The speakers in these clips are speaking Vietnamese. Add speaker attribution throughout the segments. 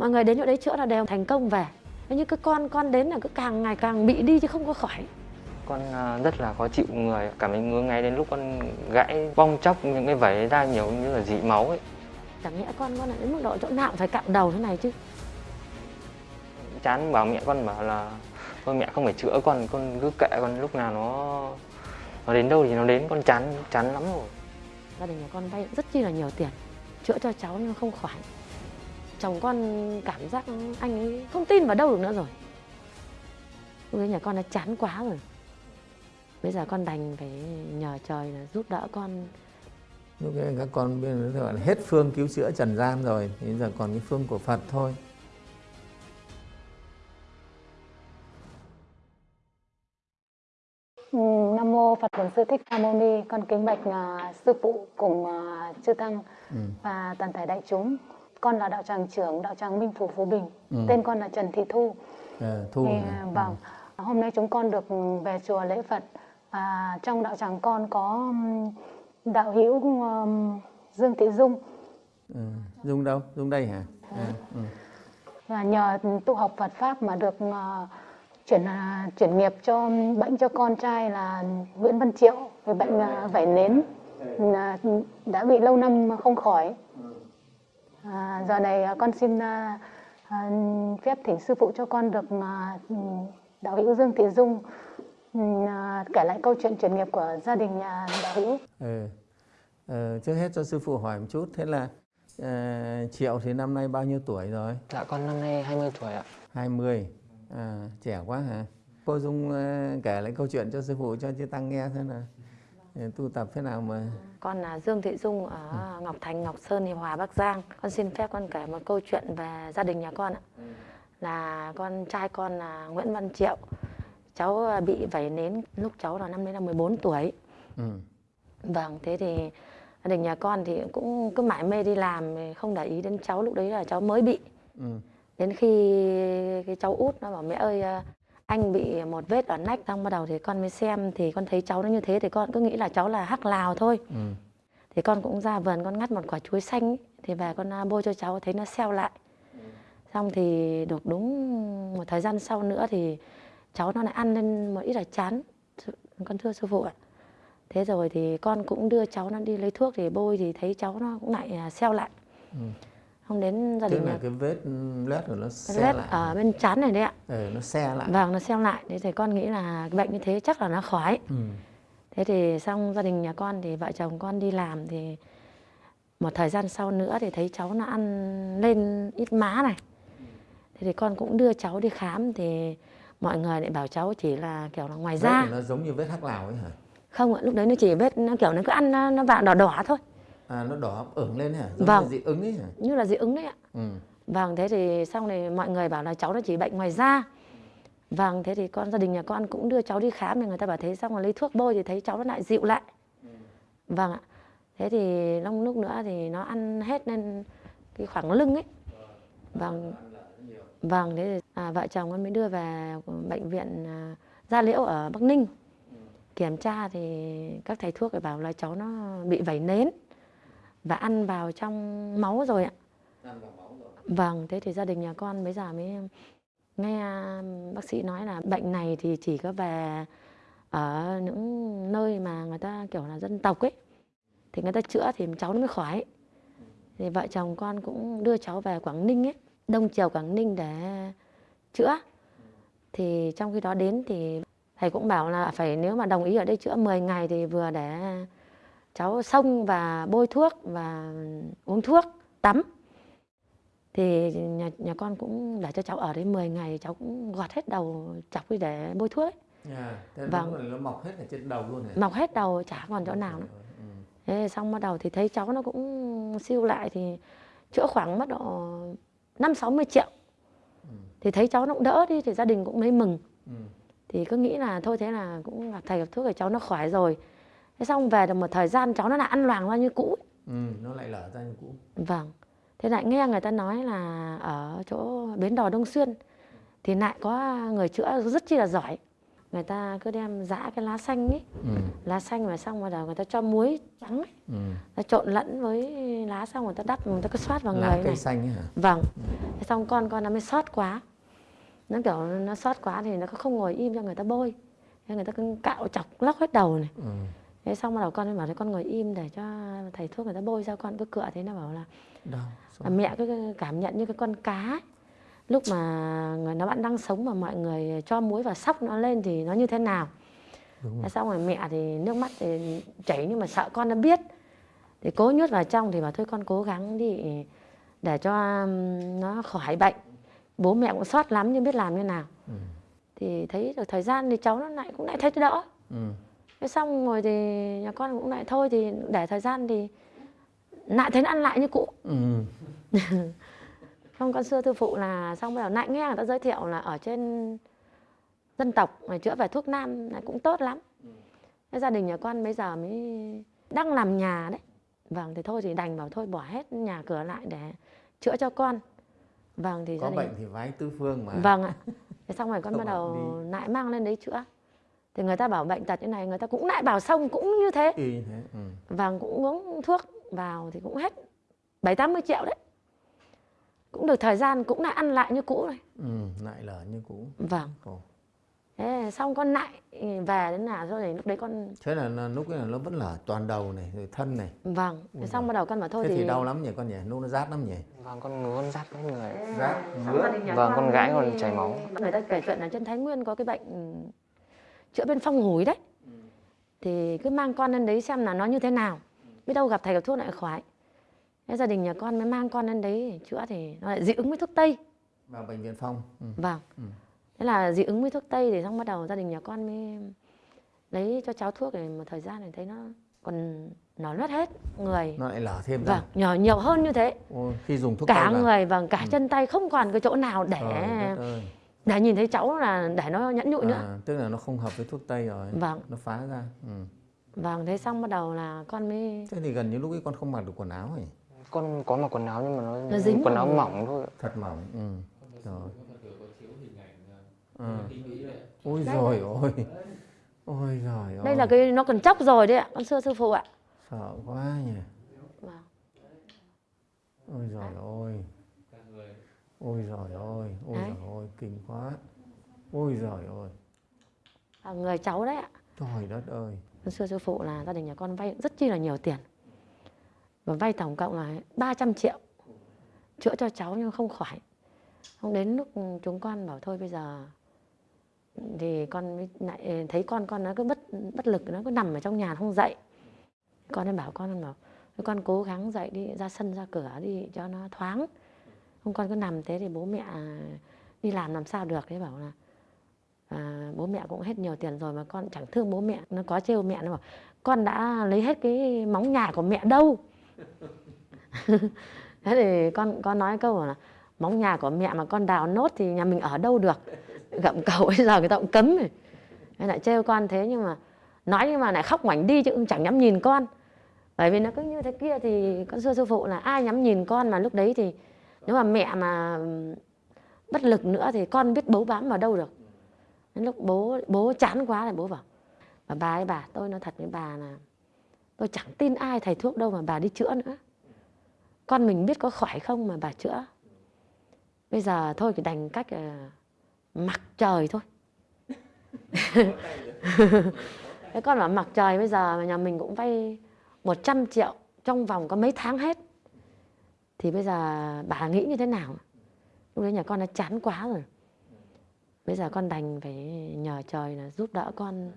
Speaker 1: mọi người đến chỗ đấy chữa là đều thành công về. Nhưng cái con con đến là cứ càng ngày càng bị đi chứ không có khỏi.
Speaker 2: Con à, rất là khó chịu người. Cảm thấy ngứa ngáy đến lúc con gãy bong chóc những cái vảy ra nhiều như là dị máu ấy.
Speaker 1: Chẳng nhẽ con con lại đến mức độ chỗ nào phải cạo đầu thế này chứ.
Speaker 2: Chán bảo mẹ con bảo là thôi mẹ không phải chữa con con cứ kệ con lúc nào nó nó đến đâu thì nó đến. Con chán chán lắm rồi.
Speaker 1: Gia đình nhà con vay rất chi là nhiều tiền chữa cho cháu nhưng không khỏi chồng con cảm giác anh ấy không tin vào đâu được nữa rồi lúc đấy nhà con đã chán quá rồi bây giờ con đành phải nhờ trời là giúp đỡ con
Speaker 3: lúc ấy các con bây giờ gọi là hết phương cứu chữa trần gian rồi thì giờ còn cái phương của phật thôi
Speaker 4: Ừ, Nam mô Phật Bổn Sư Thích Ca Mâu Ni, con kính bạch uh, sư phụ cùng uh, chư tăng
Speaker 3: ừ.
Speaker 4: và toàn thể đại chúng. Con là đạo tràng trưởng đạo tràng Minh Phủ Phú Bình.
Speaker 3: Ừ.
Speaker 4: Tên con là Trần Thị Thu.
Speaker 3: à, thu
Speaker 4: Thì,
Speaker 3: hả?
Speaker 4: vâng, hôm nay chúng con được về chùa lễ Phật. À, trong đạo tràng con có đạo hữu um, Dương Thị Dung
Speaker 3: ừ. dung đâu dung đây hả à, ừ.
Speaker 4: và nhờ tu học Phật pháp mà được uh, chuyển uh, chuyển nghiệp cho bệnh cho con trai là Nguyễn Văn Triệu về bệnh uh, vảy nến uh, đã bị lâu năm không khỏi. À, giờ này uh, con xin uh, uh, phép thỉnh sư phụ cho con được uh, đạo hữu Dương Thị Dung uh, kể lại câu chuyện chuyển nghiệp của gia đình nhà đạo hữu.
Speaker 3: ừ. Ờ, trước hết cho sư phụ hỏi một chút thế là ờ, triệu thì năm nay bao nhiêu tuổi rồi
Speaker 2: dạ con năm nay 20 tuổi ạ
Speaker 3: 20 à, trẻ quá hả cô dung ờ, kể lại câu chuyện cho sư phụ cho chư tăng nghe thế nào tu tập thế nào mà
Speaker 1: con là Dương Thị Dung ở Ngọc Thành Ngọc Sơn Hiệp Hòa Bắc Giang con xin phép con kể một câu chuyện về gia đình nhà con ạ là con trai con là Nguyễn Văn Triệu cháu à, bị vảy nến lúc cháu là năm đấy là 14 tuổi
Speaker 3: ừ.
Speaker 1: Vâng, thế thì gia đình nhà con thì cũng cứ mải mê đi làm không để ý đến cháu lúc đấy là cháu mới bị.
Speaker 3: Ừ.
Speaker 1: Đến khi cái cháu út nó bảo mẹ ơi à, anh bị một vết ở nách xong bắt đầu thì con mới xem thì con thấy cháu nó như thế thì con cứ nghĩ là cháu là hắc lào thôi.
Speaker 3: Ừ.
Speaker 1: Thì con cũng ra vườn con ngắt một quả chuối xanh thì về con à, bôi cho cháu thấy nó xeo lại. Xong thì được đúng một thời gian sau nữa thì cháu nó lại ăn lên một ít là chán. Con thưa sư phụ ạ. Thế rồi thì con cũng đưa cháu nó đi lấy thuốc thì bôi thì thấy cháu nó cũng lại à, xeo lại.
Speaker 3: Ừ.
Speaker 1: Không đến gia
Speaker 3: tức
Speaker 1: đình
Speaker 3: là cái vết loét của nó xe
Speaker 1: lết
Speaker 3: lại
Speaker 1: ở bên chán này đấy ạ.
Speaker 3: ừ, nó xe lại
Speaker 1: Vâng, nó xeo lại. Thế thì con nghĩ là cái bệnh như thế chắc là nó khỏi.
Speaker 3: ừ.
Speaker 1: Thế thì xong gia đình nhà con thì vợ chồng con đi làm thì một thời gian sau nữa thì thấy cháu nó ăn lên ít má này. Thế thì con cũng đưa cháu đi khám thì mọi người lại bảo cháu chỉ là kiểu là ngoài
Speaker 3: vết
Speaker 1: da.
Speaker 3: nó giống như vết hắc lào ấy hả
Speaker 1: Không ạ, lúc đấy nó chỉ vết nó kiểu nó cứ ăn nó, nó vàng đỏ đỏ thôi.
Speaker 3: À nó đỏ ửng lên hả giống
Speaker 1: Vâng.
Speaker 3: như dị ứng ấy hả
Speaker 1: Như là dị ứng đấy ạ.
Speaker 3: ừ.
Speaker 1: Vâng, thế thì xong này mọi người bảo là cháu nó chỉ bệnh ngoài da. Vâng, thế thì con gia đình nhà con cũng đưa cháu đi khám thì người ta bảo thế xong rồi lấy thuốc bôi thì thấy cháu nó lại dịu lại. Vâng ạ. Thế thì long lúc nữa thì nó ăn hết lên cái khoảng lưng ấy. Vâng. Vâng, thế thì à, vợ chồng con mới đưa về bệnh viện à, Gia Liễu ở Bắc Ninh. Kiểm tra thì các thầy thuốc bảo là cháu nó bị vẩy nến và ăn vào trong máu rồi ạ. Vâng, thế thì gia đình nhà con bây giờ mới nghe bác sĩ nói là bệnh này thì chỉ có về ở những nơi mà người ta kiểu là dân tộc ấy thì người ta chữa thì cháu nó mới khỏi. Thì vợ chồng con cũng đưa cháu về Quảng Ninh ấy, Đông Triều Quảng Ninh để chữa. Thì trong khi đó đến thì thầy cũng bảo là phải nếu mà đồng ý ở đây chữa 10 ngày thì vừa để cháu xông và bôi thuốc và uống thuốc, tắm thì nhà nhà con cũng để cho cháu ở đấy 10 ngày cháu cũng gọt hết đầu chọc đi để bôi thuốc ấy.
Speaker 3: thế
Speaker 1: Vâng.
Speaker 3: là nó mọc hết ở trên đầu luôn hả
Speaker 1: mọc hết đầu chả còn chỗ nào nữa
Speaker 3: ừ.
Speaker 1: thế xong bắt đầu thì thấy cháu nó cũng siêu lại thì chữa khoảng mất độ năm sáu mươi triệu
Speaker 3: Ừ.
Speaker 1: thì thấy cháu nó cũng đỡ đi thì gia đình cũng lấy mừng
Speaker 3: Ừ.
Speaker 1: thì cứ nghĩ là thôi thế là cũng gặp thầy gặp thuốc thì cháu nó khỏi rồi thế xong về được một thời gian cháu nó lại ăn loàng ra như cũ ấy.
Speaker 3: Ừ. nó lại lở ra như cũ
Speaker 1: Vâng. Thế lại nghe người ta nói là ở chỗ bến đò Đông Xuyên thì lại có người chữa rất chi là giỏi. người ta cứ đem giã cái lá xanh ấy
Speaker 3: ừ,
Speaker 1: lá xanh mà xong rồi người ta cho muối trắng ấy
Speaker 3: ừ.
Speaker 1: ta trộn lẫn với lá xong người ta đắp người ta cứ xoát vào
Speaker 3: lá
Speaker 1: người
Speaker 3: cây
Speaker 1: này
Speaker 3: xanh ấy hả
Speaker 1: vâng thế xong con con nó mới sót quá nó kiểu nó sót quá thì nó không ngồi im cho người ta bôi thế người ta cứ cạo chọc lóc hết đầu này
Speaker 3: ừ.
Speaker 1: Thế xong bắt đầu con mới bảo thế con ngồi im để cho thầy thuốc người ta bôi sao con. Cứ cựa thế nó bảo là
Speaker 3: đau
Speaker 1: mẹ cứ cảm nhận như cái con cá ấy. lúc mà người nó bạn đang sống mà mọi người cho muối và sóc nó lên thì nó như thế nào.
Speaker 3: Đúng
Speaker 1: thế xong rồi mẹ thì nước mắt thì chảy nhưng mà sợ con nó biết. Thì cố nhốt vào trong thì bảo thôi con cố gắng đi để cho nó khỏi bệnh. Bố mẹ cũng sót lắm nhưng biết làm như nào.
Speaker 3: Ừ.
Speaker 1: thì thấy được thời gian thì cháu nó lại cũng lại thấy đỡ.
Speaker 3: Ừ.
Speaker 1: thế xong rồi thì nhà con cũng lại thôi thì để thời gian thì lại thấy nó ăn lại như cũ
Speaker 3: Ừ.
Speaker 1: Không, con xưa thư phụ là xong bây giờ lại nghe người ta giới thiệu là ở trên dân tộc này chữa về thuốc nam này cũng tốt lắm. Thế gia đình nhà con bây giờ mới đang làm nhà đấy. Vâng thì thôi thì đành bảo thôi bỏ hết nhà cửa lại để chữa cho con. Vâng thì
Speaker 3: có
Speaker 1: gia đình
Speaker 3: bệnh thì vái tứ phương mà
Speaker 1: Vâng ạ. Thế xong rồi con bắt đầu lại mang lên đấy chữa. Thì người ta bảo bệnh tật như này người ta cũng lại bảo xong cũng như thế.
Speaker 3: như thế ừ.
Speaker 1: Vâng cũng uống thuốc vào thì cũng hết 7 80 triệu đấy. Cũng được thời gian cũng lại ăn lại như cũ rồi.
Speaker 3: ừ. lại lở như cũ
Speaker 1: Vâng.
Speaker 3: Ồ.
Speaker 1: Thế xong con lại về đến nhà rồi thì lúc đấy con
Speaker 3: thế là, là lúc ấy là nó vẫn lở toàn đầu này rồi thân này
Speaker 1: vâng thế xong bắt đầu con bảo thôi
Speaker 3: thế
Speaker 1: thì,
Speaker 3: thì đau lắm nhỉ con nhỉ lúc nó rát lắm nhỉ
Speaker 2: vâng con ngứa con rát hết người
Speaker 3: rát
Speaker 2: Vâng, con gái còn chảy máu.
Speaker 1: người ta kể chuyện là trên Thái Nguyên có cái bệnh ừ, chữa bên phong hủi đấy. Thì cứ mang con lên đấy xem là nó như thế nào. Biết đâu gặp thầy gặp thuốc lại khỏi. Thế gia đình nhà con mới mang con lên đấy chữa thì nó lại dị ứng với thuốc tây.
Speaker 3: Vào bệnh viện phong ừ.
Speaker 1: vâng.
Speaker 3: Ừ.
Speaker 1: thế là dị ứng với thuốc tây thì xong bắt đầu gia đình nhà con mới lấy cho cháu thuốc thì một thời gian thì thấy nó còn nó loét hết người.
Speaker 3: Nó lại lở thêm
Speaker 1: vâng nhỏ nhiều hơn như thế.
Speaker 3: Ôi, khi dùng thuốc
Speaker 1: cả
Speaker 3: tây vào.
Speaker 1: người vâng cả chân tay không còn cái chỗ nào để
Speaker 3: Trời đất ơi.
Speaker 1: Để nhìn thấy cháu là để nó nhẫn nhụi nữa.
Speaker 3: À, tức là nó không hợp với thuốc tây rồi.
Speaker 1: Vâng.
Speaker 3: Nó phá ra. Ừ.
Speaker 1: vâng thế xong bắt đầu là con mới
Speaker 3: thế thì gần như lúc ấy con không mặc được quần áo ấy.
Speaker 2: Con có mặc quần áo nhưng mà nó,
Speaker 1: Nó dính
Speaker 2: quần áo
Speaker 1: vào.
Speaker 2: mỏng thôi.
Speaker 3: Thật mỏng ừ. rồi. ừ. ôi rồi ôi ôi rồi
Speaker 1: đây là cái nó còn chóc rồi đấy ạ con xưa sư phụ ạ.
Speaker 3: Sợ quá nhỉ.
Speaker 1: Vâng.
Speaker 3: ôi rồi ôi ôi rồi ôi ôi
Speaker 1: Đấy.
Speaker 3: rồi ôi kinh quá. Ôi rồi ôi
Speaker 1: À, người cháu đấy ạ.
Speaker 3: Trời đất ơi.
Speaker 1: Con xưa sư phụ là gia đình nhà con vay rất chi là nhiều tiền. Và vay tổng cộng là 300 triệu. Chữa cho cháu nhưng không khỏi. Không đến lúc chúng con bảo thôi bây giờ thì con lại thấy con con nó cứ bất bất lực nó cứ nằm ở trong nhà không dậy. Con nên bảo con bảo "Thôi con cố gắng dậy đi ra sân ra cửa đi cho nó thoáng không con cứ nằm thế thì bố mẹ đi làm làm sao được thế bảo là à, bố mẹ cũng hết nhiều tiền rồi mà con chẳng thương bố mẹ nó có trêu mẹ nó bảo con đã lấy hết cái móng nhà của mẹ đâu? Thế thì con con nói câu là móng nhà của mẹ mà con đào nốt thì nhà mình ở đâu được? Gặm cầu bây giờ người ta cũng cấm rồi. Thế lại trêu con thế nhưng mà nói nhưng mà lại khóc ngoảnh đi chứ cũng chẳng nhắm nhìn con. Bởi vì nó cứ như thế kia thì con xưa sư phụ là ai nhắm nhìn con mà lúc đấy thì nếu mà mẹ mà bất lực nữa thì con biết bấu bám vào đâu được. Đến lúc bố bố chán quá thì bố bảo, bà bà ấy bà, tôi nói thật với bà là tôi chẳng tin ai thầy thuốc đâu mà bà đi chữa nữa. Con mình biết có khỏi không mà bà chữa. Bây giờ thôi thì đành cách là mặc trời thôi. Thế con bảo mặc trời, bây giờ nhà mình cũng vay 100 triệu, trong vòng có mấy tháng hết thì bây giờ bà nghĩ như thế nào? Lúc đấy nhà con nó chán quá rồi. Bây giờ con đành phải nhờ trời là giúp đỡ con.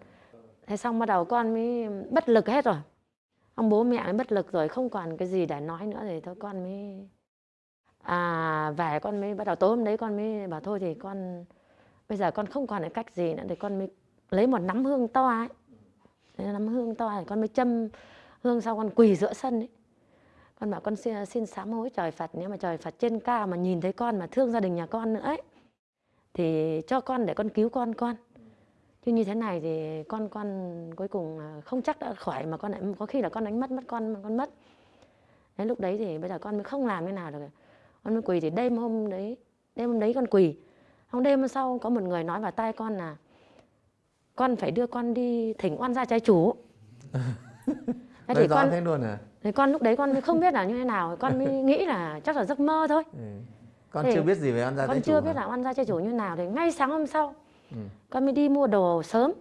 Speaker 1: Thế xong bắt đầu con mới bất lực hết rồi. Ông bố mẹ mới bất lực rồi, không còn cái gì để nói nữa thì thôi con mới à về con mới bắt đầu. Tối hôm đấy con mới bảo thôi thì con, bây giờ con không còn cái cách gì nữa thì con mới lấy một nắm hương to ấy. Lấy nắm hương to thì con mới châm hương sau con quỳ giữa sân ấy con bảo con xin, xin sám hối trời Phật nếu mà trời Phật trên cao mà nhìn thấy con mà thương gia đình nhà con nữa ấy thì cho con để con cứu con con. Chứ như thế này thì con con cuối cùng à, không chắc đã khỏi mà con lại có khi là con đánh mất mất con con mất. Đấy lúc đấy thì bây giờ con mới không làm thế nào được. Con mới quỳ thì đêm hôm đấy đêm hôm đấy con quỳ. Hôm đêm hôm sau có một người nói vào tai con là con phải đưa con đi thỉnh oan gia trái chủ. thế thì con
Speaker 3: thế luôn à
Speaker 1: thì con lúc đấy con không biết là như thế nào con mới nghĩ là chắc là giấc mơ thôi
Speaker 3: ừ. con
Speaker 1: Thì
Speaker 3: chưa biết gì về ăn gia
Speaker 1: con chưa biết là oan gia trái chủ như nào thì ngay sáng hôm sau
Speaker 3: Ừ.
Speaker 1: con mới đi mua đồ sớm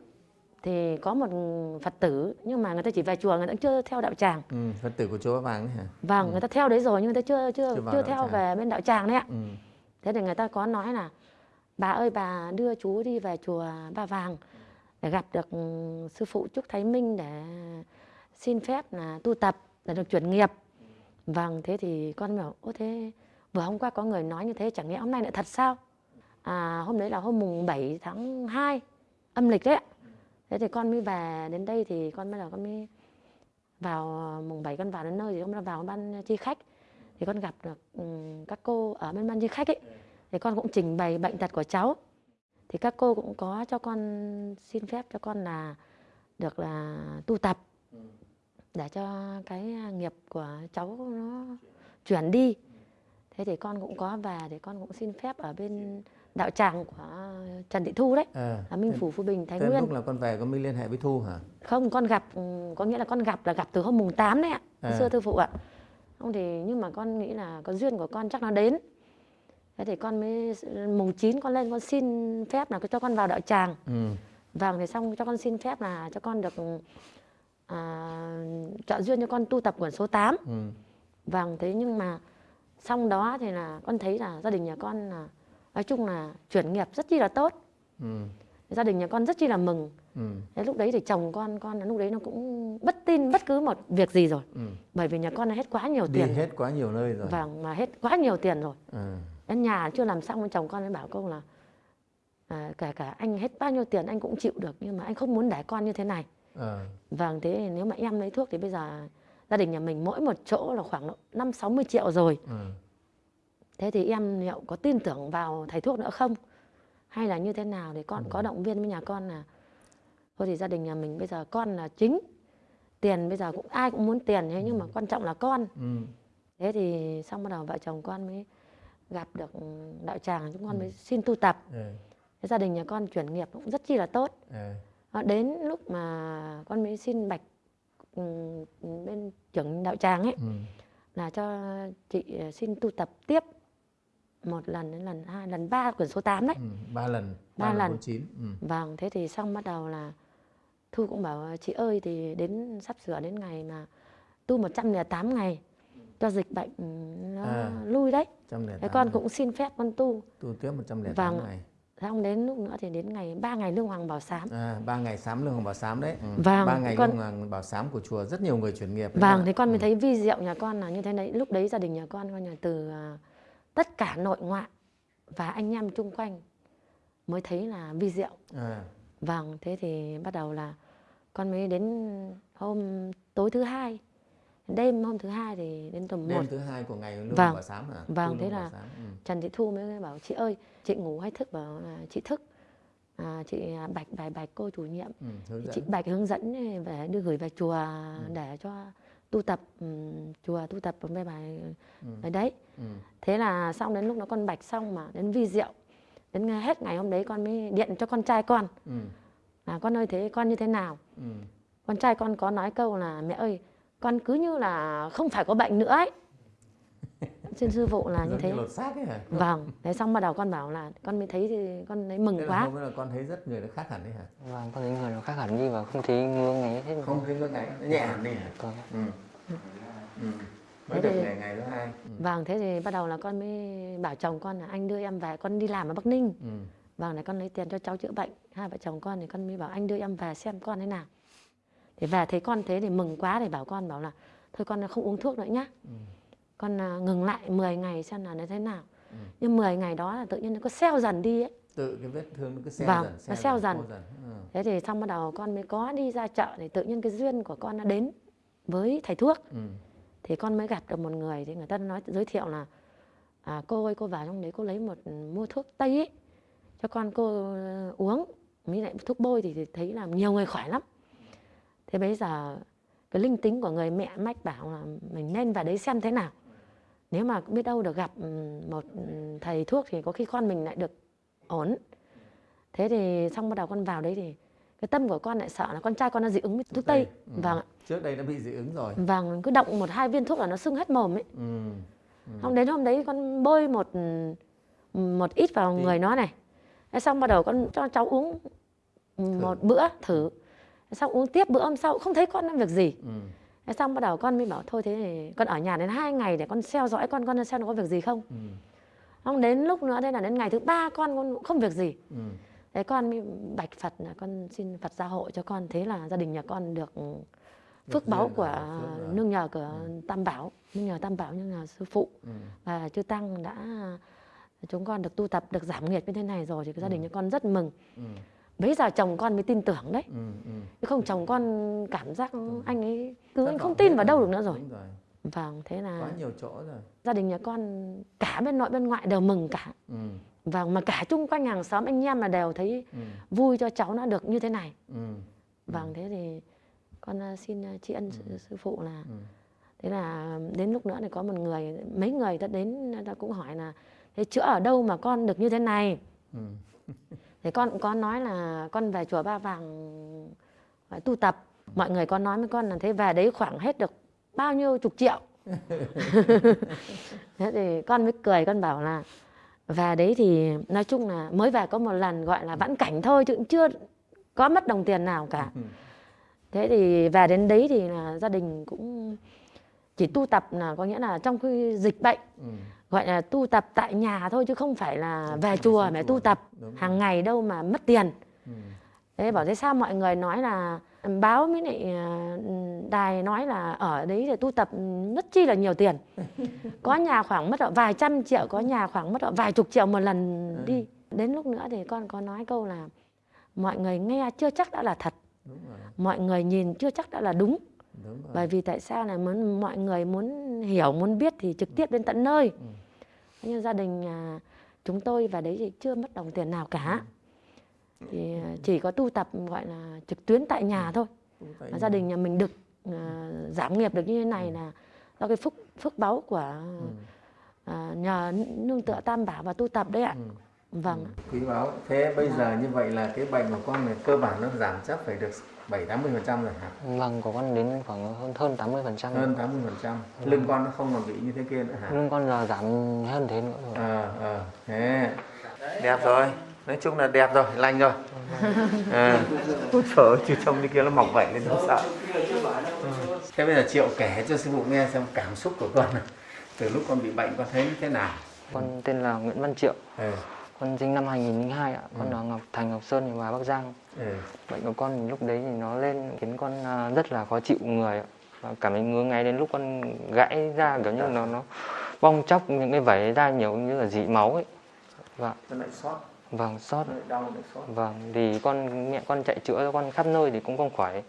Speaker 1: thì có một phật tử nhưng mà người ta chỉ về chùa người ta chưa theo đạo tràng
Speaker 3: ừ. phật tử của chùa Vàng hả
Speaker 1: vâng người ta theo đấy rồi nhưng người ta chưa chưa
Speaker 3: Chưa
Speaker 1: chưa theo
Speaker 3: tràng.
Speaker 1: về bên đạo tràng đấy ạ
Speaker 3: ừ.
Speaker 1: thế thì người ta có nói là bà ơi bà đưa chú đi về chùa Ba Vàng để gặp được ừ, sư phụ Trúc Thái Minh để xin phép là tu tập là được chuyển nghiệp. Vâng thế thì con bảo, ô thế, vừa hôm qua có người nói như thế, chẳng lẽ hôm nay lại thật sao? À hôm đấy là hôm mùng 7 tháng 2 âm lịch đấy ạ. Thế thì con mới về đến đây thì con bắt đầu con mới vào, mùng 7 con vào đến nơi thì con vào ban chi khách. Thì con gặp được ừ, các cô ở bên ban chi khách ấy. Thì con cũng trình bày bệnh tật của cháu. Thì các cô cũng có cho con xin phép cho con là được là tu tập để cho cái nghiệp của cháu nó chuyển đi. Thế thì con cũng có về thì con cũng xin phép ở bên đạo tràng của Trần Thị Thu đấy
Speaker 3: à,
Speaker 1: là Minh Phủ Phú Bình Thái
Speaker 3: thế
Speaker 1: Nguyên.
Speaker 3: lúc là con về con mới liên hệ với Thu hả?
Speaker 1: Không con gặp ừ, có nghĩa là con gặp là gặp từ hôm mùng 8 đấy ạ
Speaker 3: À.
Speaker 1: xưa thư phụ ạ. Không thì nhưng mà con nghĩ là có duyên của con chắc nó đến. Thế thì con mới mùng 9 con lên con xin phép là cho con vào đạo tràng.
Speaker 3: Ừ.
Speaker 1: vâng thì xong cho con xin phép là cho con được à, chọn duyên cho con tu tập quyển số 8
Speaker 3: Ừ.
Speaker 1: vâng thế nhưng mà xong đó thì là con thấy là gia đình nhà con là nói chung là chuyển nghiệp rất chi là tốt.
Speaker 3: Ừ.
Speaker 1: gia đình nhà con rất chi là mừng.
Speaker 3: Ừ.
Speaker 1: Thế lúc đấy thì chồng con con lúc đấy nó cũng bất tin bất cứ một việc gì rồi.
Speaker 3: Ừ.
Speaker 1: bởi vì nhà con đã hết quá nhiều
Speaker 3: đi
Speaker 1: tiền.
Speaker 3: hết quá nhiều nơi rồi.
Speaker 1: Vâng mà hết quá nhiều tiền rồi. Đến nhà chưa làm xong chồng con mới bảo câu là à, cả cả anh hết bao nhiêu tiền anh cũng chịu được nhưng mà anh không muốn để con như thế này
Speaker 3: À.
Speaker 1: vâng thế thì nếu mà em lấy thuốc thì bây giờ gia đình nhà mình mỗi một chỗ là khoảng độ năm sáu mươi triệu rồi.
Speaker 3: À.
Speaker 1: thế thì em liệu có tin tưởng vào thầy thuốc nữa không? Hay là như thế nào thì con có động viên với nhà con là thôi thì gia đình nhà mình bây giờ con là chính tiền bây giờ cũng ai cũng muốn tiền thế nhưng mà quan trọng là con.
Speaker 3: Ừ.
Speaker 1: thế thì xong bắt đầu vợ chồng con mới gặp được đạo tràng chúng con mới xin tu tập.
Speaker 3: Ừ.
Speaker 1: thế gia đình nhà con chuyển nghiệp cũng rất chi là tốt
Speaker 3: À.
Speaker 1: Ờ, đến lúc mà con mới xin bạch ừ, bên trưởng đạo tràng ấy
Speaker 3: Ừ.
Speaker 1: là cho chị ờ, xin tu tập tiếp một lần đến lần hai lần ba quyển số 8 đấy
Speaker 3: Ừ. ba lần
Speaker 1: Ba lần.
Speaker 3: bốn chín ừ.
Speaker 1: vâng thế thì xong bắt đầu là thu cũng bảo chị ơi thì đến sắp sửa đến ngày mà tu 108 ngày cho dịch bệnh ừ, nó
Speaker 3: À.
Speaker 1: lui đấy thế con cũng xin phép con tu
Speaker 3: tu tiếp một trăm lẻ
Speaker 1: Vâng.
Speaker 3: tám ngày
Speaker 1: xong đến lúc nữa thì đến ngày ba ngày lương hoàng bảo sám
Speaker 3: à, ba ngày sám lương hoàng bảo sám đấy ừ.
Speaker 1: Vâng,
Speaker 3: ba ngày
Speaker 1: con-
Speaker 3: lương hoàng bảo sám của chùa rất nhiều người chuyển nghiệp
Speaker 1: Vâng,
Speaker 3: ạ.
Speaker 1: thì con mới
Speaker 3: Ừ.
Speaker 1: thấy vi diệu nhà con là như thế đấy. Lúc đấy gia đình nhà con coi như từ à, tất cả nội ngoại và anh em chung quanh mới thấy là vi diệu.
Speaker 3: à.
Speaker 1: Vâng, thế thì bắt đầu là con mới đến hôm tối thứ hai, đêm hôm thứ hai thì đến tầm một
Speaker 3: đêm thứ hai của ngày lương
Speaker 1: Vâng.
Speaker 3: hoàng bảo sám hả
Speaker 1: Vâng, thế là-.
Speaker 3: Ừ.
Speaker 1: Trần Thị Thu mới bảo chị ơi, chị ngủ hay thức bảo là chị thức. À, chị à, bạch bài bạch cô chủ nhiệm
Speaker 3: Ừ.
Speaker 1: chị bạch hướng dẫn về đưa gửi về chùa để cho tu tập ừm, chùa tu tập về bài
Speaker 3: Ừ.
Speaker 1: đấy
Speaker 3: Ừ.
Speaker 1: thế là xong đến lúc nó con bạch xong mà đến vi diệu đến hết ngày hôm đấy con mới điện cho con trai con
Speaker 3: Ừ.
Speaker 1: là con ơi thế con như thế nào
Speaker 3: Ừ.
Speaker 1: con trai con có nói câu là mẹ ơi con cứ như là không phải có bệnh nữa ấy xin sư phụ là như thế
Speaker 3: như lột xác ấy hả
Speaker 1: vâng thế xong bắt đầu con bảo là con mới thấy thì con thấy mừng
Speaker 3: Thế
Speaker 1: quá
Speaker 3: là con thấy rất người nó khác hẳn đấy hả
Speaker 2: vâng con thấy người nó khác hẳn đi và không thấy ngứa ngáy hết
Speaker 3: không thấy ngưỡng ngáy nó nhẹ hẳn đi hả
Speaker 2: Vâng.
Speaker 3: ừ. Ừ. mới
Speaker 1: Thế
Speaker 3: được
Speaker 1: thì-
Speaker 3: ngày ngày thứ hai ừ.
Speaker 1: vâng thế thì bắt đầu là con mới bảo chồng con là anh đưa em về con đi làm ở bắc ninh
Speaker 3: Ừ.
Speaker 1: Vâng, để con lấy tiền cho cháu chữa bệnh. Hai vợ chồng con thì con mới bảo anh đưa em về xem con thế nào. Thì về thấy con thế thì mừng quá thì bảo con bảo là thôi con không uống thuốc nữa nhá.
Speaker 3: Ừ.
Speaker 1: Con à, ngừng lại 10 ngày xem là nó thế nào.
Speaker 3: Ừ.
Speaker 1: Nhưng 10 ngày đó là tự nhiên nó có xeo dần đi ấy.
Speaker 3: tự cái vết thương nó cứ xeo
Speaker 1: Vâng,
Speaker 3: dần
Speaker 1: nó xeo dần.
Speaker 3: dần. Ừ.
Speaker 1: Thế thì xong bắt đầu con mới có đi ra chợ thì tự nhiên cái duyên của con nó đến với thầy thuốc.
Speaker 3: Ừ.
Speaker 1: Thì con mới gặp được một người thì người ta nói giới thiệu là à, cô ơi cô vào trong đấy cô lấy một mua thuốc tây ấy cho con cô ờ, uống mới lại thuốc bôi thì, thì thấy là nhiều người khỏe lắm thế bây giờ cái linh tính của người mẹ mách bảo là mình nên vào đấy xem thế nào nếu mà biết đâu được gặp một thầy thuốc thì có khi con mình lại được ổn thế thì xong bắt đầu con vào đấy thì cái tâm của con lại sợ là con trai con nó dị ứng với thuốc tây
Speaker 3: Ừ.
Speaker 1: vâng ạ
Speaker 3: trước đây đã bị dị ứng rồi
Speaker 1: vâng cứ động một hai viên thuốc là nó sưng hết mồm ấy
Speaker 3: ừ.
Speaker 1: Xong đến hôm đấy con bôi một một ít vào
Speaker 3: Tí.
Speaker 1: người nó này. Thế xong bắt đầu con cho cháu uống một bữa thử. Xong uống tiếp bữa hôm sau không thấy con làm việc gì.
Speaker 3: Ừ.
Speaker 1: Xong bắt đầu con mới bảo thôi thế thì con ở nhà đến hai ngày để con theo dõi con con xem nó có việc gì không.
Speaker 3: Ừ.
Speaker 1: Xong đến lúc nữa đây là đến ngày thứ ba con con cũng không việc gì.
Speaker 3: Ừ.
Speaker 1: Thế con mới bạch Phật là con xin Phật gia hộ cho con thế là gia đình nhà con được phước báu của nương nhờ của Tam Bảo, nương nhờ Tam Bảo nương nhờ sư phụ
Speaker 3: Ừ.
Speaker 1: và chư tăng đã chúng con được tu tập được giảm nghiệp như thế này rồi thì gia đình nhà con rất mừng
Speaker 3: Ừ.
Speaker 1: bây giờ chồng con mới tin tưởng đấy
Speaker 3: Ừ. Ừ.
Speaker 1: chứ không chồng con cảm giác anh ấy cứ anh không tin vào đâu được nữa rồi
Speaker 3: rồi
Speaker 1: vâng thế
Speaker 3: quá
Speaker 1: là
Speaker 3: nhiều chỗ rồi
Speaker 1: gia đình nhà con cả bên nội bên ngoại đều mừng cả
Speaker 3: ừ.
Speaker 1: vâng mà cả chung quanh hàng xóm anh em là đều thấy
Speaker 3: Ừ.
Speaker 1: vui cho cháu nó được như thế này
Speaker 3: Ừ.
Speaker 1: vâng thế thì con ờ, xin ờ, tri ân sư, sư phụ là
Speaker 3: Ừ.
Speaker 1: thế là đến lúc nữa thì có một người mấy người đã đến đã cũng hỏi là thế chữa ở đâu mà con được như thế này
Speaker 3: Ừ.
Speaker 1: thì con cũng có nói là con về chùa Ba Vàng phải tu tập. Mọi người có nói với con là thế về đấy khoảng hết được bao nhiêu chục triệu. Thế thì con mới cười con bảo là về đấy thì nói chung là mới về có một lần gọi là vãn cảnh thôi chứ cũng chưa có mất đồng tiền nào cả. Thế thì về đến đấy thì là gia đình cũng chỉ tu tập là có nghĩa là trong khi dịch bệnh.
Speaker 3: Ừ.
Speaker 1: gọi là tu tập tại nhà thôi chứ không phải là về chùa mà tu tập hàng ngày đâu mà mất tiền.
Speaker 3: Ừ.
Speaker 1: thế bảo thế sao mọi người nói là báo với lại à, đài nói là ở đấy để tu tập rất chi là nhiều tiền. Có nhà khoảng mất vài trăm triệu có nhà khoảng mất vài chục triệu một lần
Speaker 3: Ừ.
Speaker 1: đi. Đến lúc nữa thì con có nói câu là mọi người nghe chưa chắc đã là thật. Mọi người nhìn chưa chắc đã là đúng.
Speaker 3: Đúng rồi.
Speaker 1: Bởi vì tại sao là muốn mọi người muốn hiểu muốn biết thì trực tiếp đến tận nơi
Speaker 3: Ừ.
Speaker 1: Nhưng gia đình à, chúng tôi vào đấy thì chưa mất đồng tiền nào cả thì à, chỉ có tu tập gọi là trực tuyến tại nhà thôi
Speaker 3: Tu tại
Speaker 1: và
Speaker 3: nhà.
Speaker 1: gia đình nhà mình được à, giảm nghiệp được như thế này là do cái phúc phước báu của
Speaker 3: Ừ.
Speaker 1: à, nhờ nương tựa tam bảo và tu tập đấy ạ
Speaker 3: Ừ.
Speaker 1: vâng
Speaker 3: quý báu thế bây giờ như vậy là cái bệnh của con này cơ bản nó giảm chắc phải được bảy tám mươi phần trăm rồi hả
Speaker 2: Vâng, của con đến khoảng hơn hơn 80 phần trăm.
Speaker 3: hơn tám mươi phần trăm lưng con nó không còn bị như thế kia nữa hả
Speaker 2: Lưng con giờ giảm hơn thế nữa rồi.
Speaker 3: ờ ờ thế đẹp rồi nói chung là đẹp rồi lành rồi à. ôi trời ơi, chứ trông như kia nó mọc vảy lên nó sợ Ừ. thế bây giờ triệu kể cho sư phụ nghe xem cảm xúc của con này. từ lúc con bị bệnh con thấy như thế nào
Speaker 2: Con tên là Nguyễn Văn Triệu.
Speaker 3: ừ.
Speaker 2: Con sinh năm 2002 ạ. Con
Speaker 3: Ừ.
Speaker 2: ở Ngọc Thành Ngọc Sơn và Bắc Giang.
Speaker 3: Ừ.
Speaker 2: Bệnh của con thì lúc đấy thì nó lên khiến con à, rất là khó chịu người ạ. Và cảm thấy ngứa ngáy đến lúc con gãy ra kiểu như nó nó bong chóc những cái vảy ra nhiều như là dị máu ấy. Vâng,
Speaker 3: nó lại sót
Speaker 2: vâng, sót
Speaker 3: đau lại sót
Speaker 2: Vâng, thì con mẹ con chạy chữa cho con khắp nơi thì cũng không khỏi.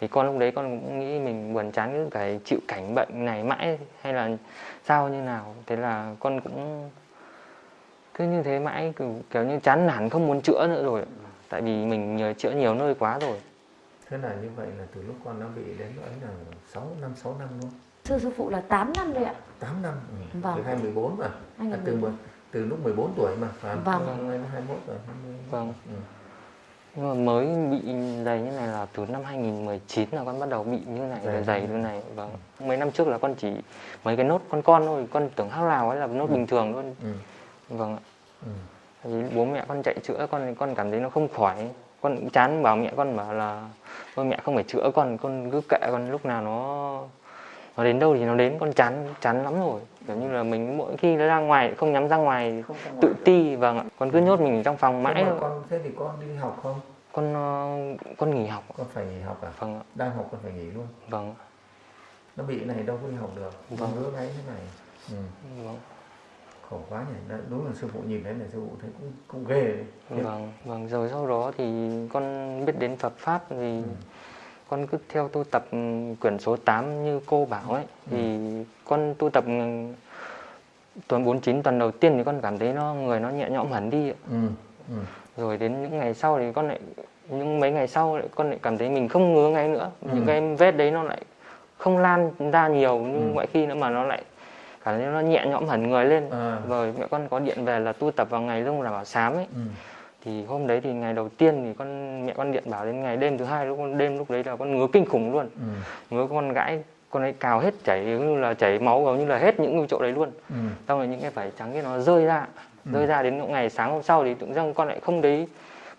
Speaker 2: Thì con lúc đấy con cũng nghĩ mình buồn chán cứ cái chịu cảnh bệnh này mãi hay là sao như nào. Thế là con cũng cứ như thế mãi kiểu, kiểu như chán nản không muốn chữa nữa rồi. Tại vì mình nhờ chữa nhiều nơi quá rồi.
Speaker 3: thế là như vậy là từ lúc con nó bị đến ấy là 6 năm 6 năm luôn
Speaker 1: sư sư phụ là 8 năm rồi ạ
Speaker 3: 8 năm ừ.
Speaker 1: Vâng.
Speaker 3: từ 2014 mà
Speaker 1: Anh
Speaker 3: à,
Speaker 1: là
Speaker 3: từ
Speaker 1: mình-
Speaker 3: mười- từ lúc 14 tuổi mà phải?
Speaker 1: Vâng.
Speaker 3: Năm nay nó 21 rồi 20.
Speaker 2: Vâng.
Speaker 3: Ừ.
Speaker 2: Nhưng mà mới bị dày như này là từ năm 2019 là con bắt đầu bị như này,
Speaker 3: Dày.
Speaker 2: dày, như này. Vâng. Mấy năm trước là con chỉ mấy cái nốt con con thôi, con tưởng hắc lào ấy là nốt bình thường luôn.
Speaker 3: Ừ.
Speaker 2: Vâng ạ.
Speaker 3: Ừ.
Speaker 2: Vì bố mẹ con chạy chữa con con cảm thấy nó không khỏi con cũng chán bảo mẹ con bảo là thôi mẹ không phải chữa con con cứ kệ con lúc nào nó nó đến đâu thì nó đến. Con chán chán lắm rồi. Kiểu như là mình mỗi khi nó ra ngoài không dám ra ngoài
Speaker 3: Không ra ngoài
Speaker 2: tự ti vâng ạ. Con cứ nhốt mình trong phòng mãi
Speaker 3: con thế thì con đi học không?
Speaker 2: Con ờ, con nghỉ học
Speaker 3: con phải nghỉ học à?
Speaker 2: Vâng ạ.
Speaker 3: Đang học con phải nghỉ luôn.
Speaker 2: Vâng
Speaker 3: nó bị cái này đâu có đi học được.
Speaker 2: Vâng.
Speaker 3: vâng. ngứa ngáy thế này. Ừ.
Speaker 2: vâng
Speaker 3: khổ quá nhỉ đúng là sư phụ nhìn thấy này sư phụ thấy cũng cũng ghê đấy
Speaker 2: vâng vâng rồi sau đó thì con biết đến Phật pháp thì con cứ theo tu tập ừ, quyển số 8 như cô bảo ấy thì con tu tập ừ, tuần 49 tuần đầu tiên thì con cảm thấy nó người nó nhẹ nhõm hẳn đi ạ.
Speaker 3: ừ. Ừ.
Speaker 2: rồi đến những ngày sau thì con lại những mấy ngày sau lại con lại cảm thấy mình không ngứa ngáy nữa
Speaker 3: Ừ.
Speaker 2: những cái vết đấy nó lại không lan ra nhiều như
Speaker 3: Ừ.
Speaker 2: mọi khi nữa mà nó lại cảm thấy nó nhẹ nhõm hẳn người lên
Speaker 3: À.
Speaker 2: rồi mẹ con có điện về là tu tập vào ngày lưng là bảo sám ấy
Speaker 3: Ừ.
Speaker 2: thì hôm đấy thì ngày đầu tiên thì con mẹ con điện bảo đến ngày đêm thứ hai lúc con đêm lúc đấy là con ngứa kinh khủng luôn
Speaker 3: ừ.
Speaker 2: ngứa con gãi con ấy cào hết chảy như là chảy máu gần như là hết những chỗ đấy luôn
Speaker 3: Ừ.
Speaker 2: xong rồi những cái vảy trắng kia nó rơi ra rơi ra đến ngày sáng hôm sau thì tự dưng con lại không thấy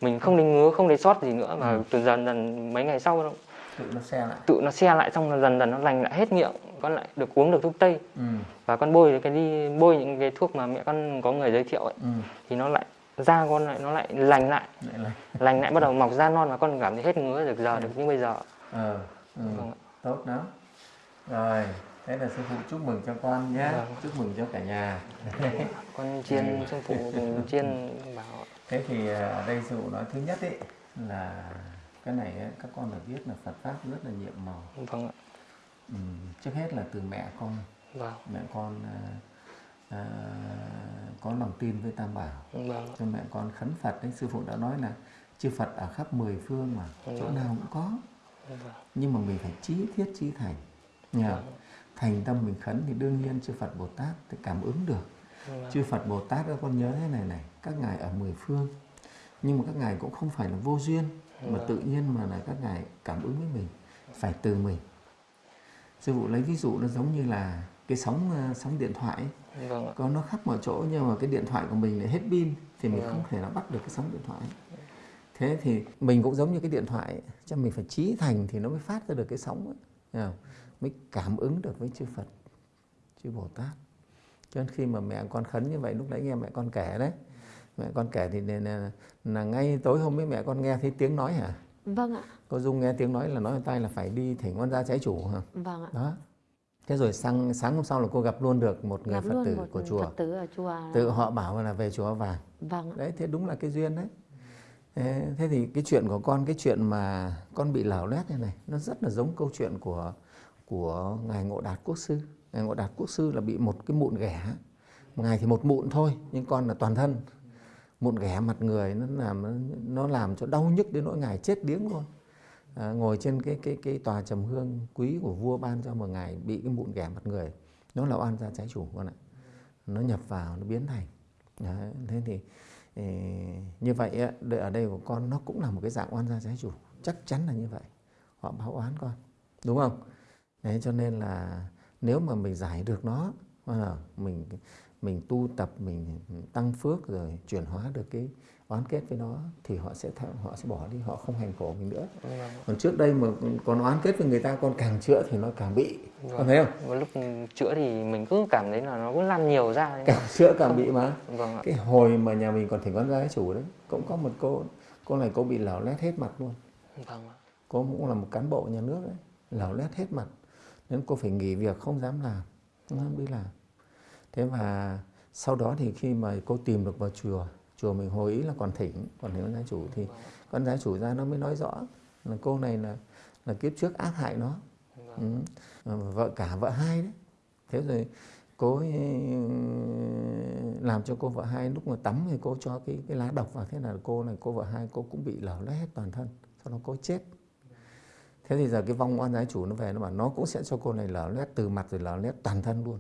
Speaker 2: mình không thấy ngứa không thấy sót gì nữa mà
Speaker 3: Ừ.
Speaker 2: từ dần dần mấy ngày sau
Speaker 3: tự nó xe lại
Speaker 2: tự nó xe lại xong là dần dần nó lành lại hết miệng con lại được uống được thuốc tây
Speaker 3: ừ.
Speaker 2: và con bôi cái đi bôi những cái thuốc mà mẹ con có người giới thiệu ấy
Speaker 3: Ừ.
Speaker 2: thì nó lại da con lại nó lại lành lại
Speaker 3: lại là
Speaker 2: lành lại bắt đầu mọc da non và con cảm thấy hết ngứa được giờ được như bây giờ
Speaker 3: ờ ừ.
Speaker 2: Ạ.
Speaker 3: tốt lắm rồi thế là sư phụ chúc mừng cho con nhé
Speaker 2: Vâng.
Speaker 3: chúc mừng cho cả nhà
Speaker 2: con chiên sư phụ chiên bảo
Speaker 3: thế thì à, ở đây sư phụ nói thứ nhất ấy là cái này ấy, các con được biết là Phật pháp rất là nhiệm màu.
Speaker 2: Vâng ạ.
Speaker 3: Ừ. trước hết là từ mẹ con.
Speaker 2: Vâng.
Speaker 3: Mẹ con à, à, có lòng tin với Tam Bảo.
Speaker 2: Vâng
Speaker 3: cho mẹ con khấn Phật đấy. Sư phụ đã nói là chư Phật ở khắp mười phương mà chỗ
Speaker 2: Vâng.
Speaker 3: nào cũng có.
Speaker 2: Vâng
Speaker 3: nhưng mà mình phải trí thiết trí thành. Nhờ thành tâm mình khấn thì đương nhiên chư Phật Bồ Tát thì cảm ứng được.
Speaker 2: Vâng
Speaker 3: chư Phật Bồ Tát các con nhớ thế này này các ngài ở mười phương. Nhưng mà các ngài cũng không phải là vô duyên mà tự nhiên mà là các ngài cảm ứng với mình phải từ mình sư phụ lấy ví dụ nó giống như là cái sóng ờ, sóng điện thoại ấy.
Speaker 2: vâng
Speaker 3: có nó khắp mọi chỗ nhưng mà cái điện thoại của mình lại hết pin thì mình
Speaker 2: Vâng.
Speaker 3: không thể nào bắt được cái sóng điện thoại thế thì mình cũng giống như cái điện thoại ấy, cho mình phải trí thành thì nó mới phát ra được cái sóng ấy, không? mới cảm ứng được với chư Phật chư Bồ Tát cho nên khi mà mẹ con khấn như vậy lúc nãy nghe mẹ con kể đấy mẹ con kể thì là, là, ngay tối hôm ấy mẹ con nghe thấy tiếng nói hả?
Speaker 1: Vâng ạ.
Speaker 3: cô Dung nghe tiếng nói là nói tay là phải đi thỉnh quan gia trái chủ hả?
Speaker 1: Vâng ạ.
Speaker 3: đó. Thế rồi sáng sáng hôm sau là cô gặp luôn được một người
Speaker 1: Gặp
Speaker 3: Phật tử
Speaker 1: một
Speaker 3: của chùa.
Speaker 1: Phật tử ở chùa.
Speaker 3: tự họ bảo là về chùa vàng
Speaker 1: Vâng ạ.
Speaker 3: đấy thế đúng là cái duyên đấy. Thế, thì cái chuyện của con cái chuyện mà con bị lở loét như này nó rất là giống câu chuyện của của ngài ngộ đạt quốc sư. Ngài ngộ đạt quốc sư là bị một cái mụn ghẻ. Ngài thì một mụn thôi nhưng con là toàn thân mụn ghẻ mặt người nó làm nó làm cho đau nhức đến nỗi ngài chết điếng luôn. À, ngồi trên cái cái cái tòa trầm hương quý của vua ban cho một ngài bị cái mụn ghẻ mặt người nó là oan gia trái chủ con ạ. Nó nhập vào nó biến thành. Đấy, thế thì ý, như vậy ở đây của con nó cũng là một cái dạng oan gia trái chủ chắc chắn là như vậy. Họ báo oán con đúng không? Đấy cho nên là nếu mà mình giải được nó ờ, mình mình tu tập mình tăng phước rồi chuyển hóa được cái oán kết với nó thì họ sẽ theo, họ sẽ bỏ đi họ không hành khổ mình nữa. Còn trước đây mà còn oán kết với người ta con càng chữa thì nó càng bị. Con thấy không?
Speaker 2: Và lúc chữa thì mình cứ cảm thấy là nó cứ lan nhiều ra
Speaker 3: càng chữa càng bị mà.
Speaker 2: Vâng ạ.
Speaker 3: Cái hồi mà nhà mình còn thỉnh con gái chủ đấy cũng có một cô cô này cô bị lở lét hết mặt luôn.
Speaker 2: Vâng ạ.
Speaker 3: Cô cũng là một cán bộ nhà nước đấy lở lét hết mặt. Nên cô phải nghỉ việc không dám làm không dám đi làm thế và sau đó thì khi mà cô tìm được vào chùa chùa mình hồi ý là còn thỉnh còn thỉnh con gia chủ thì con gia chủ ra nó mới nói rõ là cô này là là kiếp trước ác hại nó. Ừ. Ờ, vợ cả vợ hai đấy. Thế rồi cô ấy ừ, làm cho cô vợ hai lúc mà tắm thì cô cho cái cái lá độc vào. Thế là cô này, cô vợ hai cô cũng bị lở loét hết toàn thân. Sau đó cô chết. Thế thì giờ cái vong oan trái chủ nó về, nó bảo nó cũng sẽ cho cô này lở loét từ mặt rồi lở loét toàn thân luôn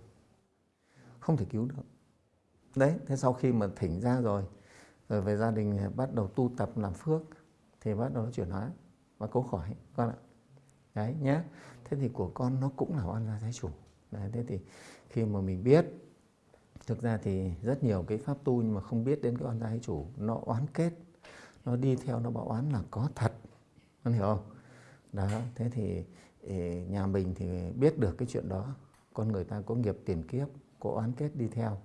Speaker 3: không thể cứu được. Đấy thế sau khi mà thỉnh ra rồi rồi về gia đình bắt đầu tu tập làm phước thì bắt đầu nó chuyển hóa và cố khỏi con ạ. Đấy nhé thế thì của con nó cũng là oan gia trái chủ. Đấy, thế thì khi mà mình biết thực ra thì rất nhiều cái pháp tu nhưng mà không biết đến cái oan gia trái chủ nó oán kết nó đi theo nó bảo oán là có thật. Con hiểu không? Đó thế thì nhà mình thì biết được cái chuyện đó. Con người ta có nghiệp tiền kiếp có oán kết đi theo.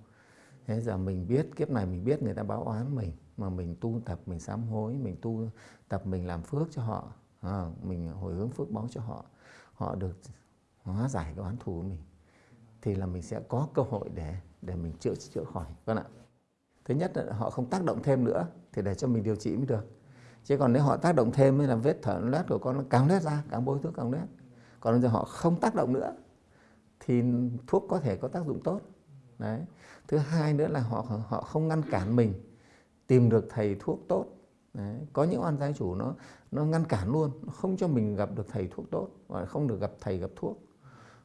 Speaker 3: Thế giờ mình biết kiếp này mình biết người ta báo oán mình mà mình tu tập mình sám hối mình tu tập mình làm phước cho họ. À, mình hồi hướng phước báo cho họ. Họ được hóa giải cái oán thù của mình. Thì là mình sẽ có cơ hội để để mình chữa chữa khỏi. Con ạ. Thứ nhất là họ không tác động thêm nữa thì để cho mình điều trị mới được. Chứ còn nếu họ tác động thêm mới là vết thở loét của con nó càng loét ra càng bôi thuốc càng loét. Còn giờ họ không tác động nữa thì thuốc có thể có tác dụng tốt đấy. Thứ hai nữa là họ họ không ngăn cản mình tìm được thầy thuốc tốt. Đấy. có những oan gia chủ nó nó ngăn cản luôn, nó không cho mình gặp được thầy thuốc tốt và không được gặp thầy gặp thuốc,